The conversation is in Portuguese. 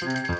Música